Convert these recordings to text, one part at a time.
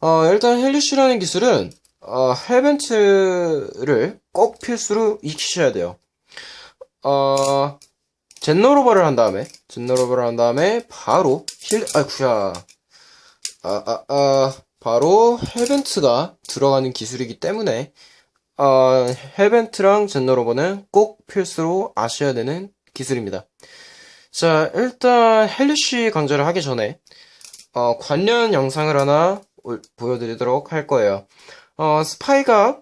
어, 일단 헬리쉬라는 기술은 어, 헬벤트를 꼭 필수로 익히셔야 돼요. 어, 젠너로버를 한 다음에 젠너로버를 한 다음에 바로 힐 아이쿠야 아, 아, 아, 바로 헬벤트가 들어가는 기술이기 때문에 어, 헬벤트랑 젠너로버는 꼭 필수로 아셔야 되는 기술입니다. 자, 일단 헬리쉬 강좌를 하기 전에 어, 관련 영상을 하나 올- 보여드리도록 할 거예요. 어, 스파이가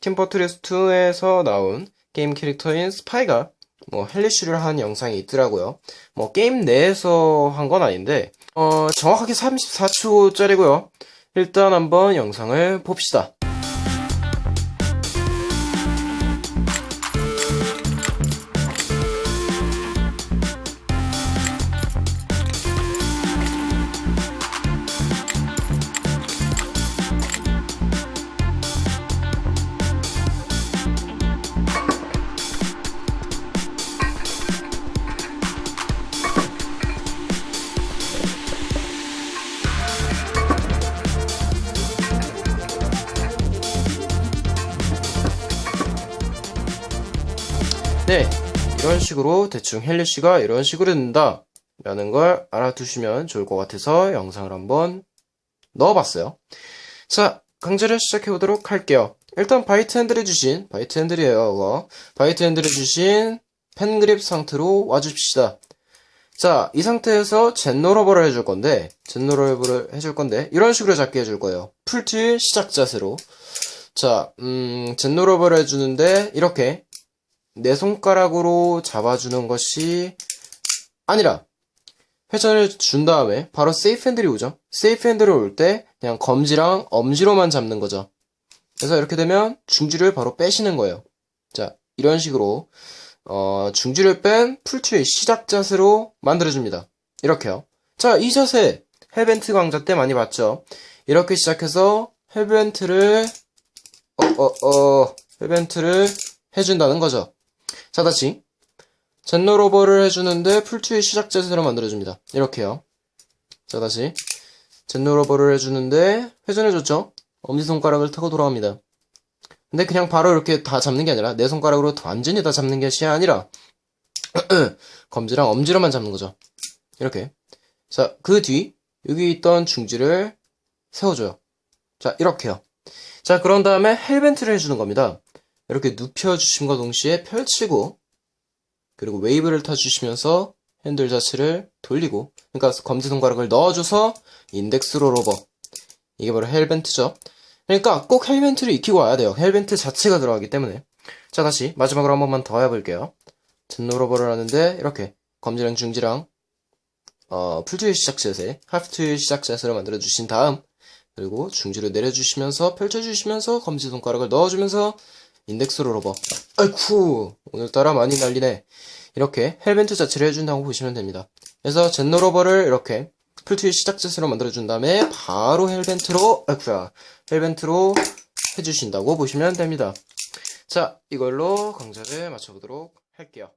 Team Fortress 2에서 나온 게임 캐릭터인 스파이가 뭐 Hellish를 한 영상이 있더라고요. 뭐 게임 내에서 한 건 아닌데 어, 정확하게 34초짜리고요. 일단 한번 영상을 봅시다. 네, 이런 식으로 대충 헬리쉬가 이런 식으로 된다 라는 걸 알아두시면 좋을 것 같아서 영상을 한번 넣어봤어요. 자, 강좌를 시작해보도록 할게요. 일단 바이트 핸들에 주신, 바이트 핸들이에요, 이거. 바이트 핸들에 주신 펜그립 상태로 와줍시다. 자, 이 상태에서 젠노러버를 해줄 건데, 젠노러버를 해줄 건데, 이런 식으로 잡게 해줄 거예요. 풀트일 시작 자세로. 자, 음, Zen rollover를 해주는데, 이렇게 네 손가락으로 잡아주는 것이 아니라 회전을 준 다음에 바로 safe handle이 오죠. safe handle이 올 때 그냥 검지랑 엄지로만 잡는 거죠. 그래서 이렇게 되면 중지를 바로 빼시는 거예요. 자, 이런 식으로 어, 중지를 뺀 풀트의 시작 자세로 만들어줍니다. 이렇게요. 자, 이 자세 Hellbent 강좌 때 많이 봤죠. 이렇게 시작해서 Hellbent를 어, 어, 어, Hellbent를 해준다는 거죠. 자, 다시. Zen rollover를 해주는데 풀트의 시작 자세로 만들어줍니다. 이렇게요. 자, 다시. Zen rollover를 해주는데 회전해줬죠? 엄지손가락을 타고 돌아갑니다. 근데 그냥 바로 이렇게 다 잡는 게 아니라 네 손가락으로 완전히 다 잡는 것이 아니라 검지랑 엄지로만 잡는 거죠. 이렇게. 자, 그 뒤 여기 있던 중지를 세워줘요. 자, 이렇게요. 자, 그런 다음에 Hellbent를 해주는 겁니다. 이렇게 눕혀주심과 동시에 펼치고 그리고 웨이브를 타주시면서 핸들 자체를 돌리고 그러니까 검지손가락을 넣어줘서 index rollover. 이게 바로 Hellbent죠. 그러니까 꼭 Hellbent를 익히고 와야 돼요. Hellbent 자체가 들어가기 때문에. 자 다시 마지막으로 한 번만 더 해볼게요. 젠노로버를 하는데 이렇게 검지랑 중지랑 어, 풀트의 시작 자세 하프트의 시작 자세로 만들어 주신 다음 그리고 중지를 내려주시면서 펼쳐주시면서 검지손가락을 넣어주면서 인덱스로 로버. 아이쿠, 오늘따라 많이 날리네. 이렇게 헬벤트 자체를 해준다고 보시면 됩니다. 그래서 젠노로버를 이렇게 풀트의 시작 자세로 만들어준 다음에 바로 헬벤트로, 아이쿠야, 헬벤트로 해주신다고 보시면 됩니다. 자, 이걸로 강좌를 마쳐보도록 할게요.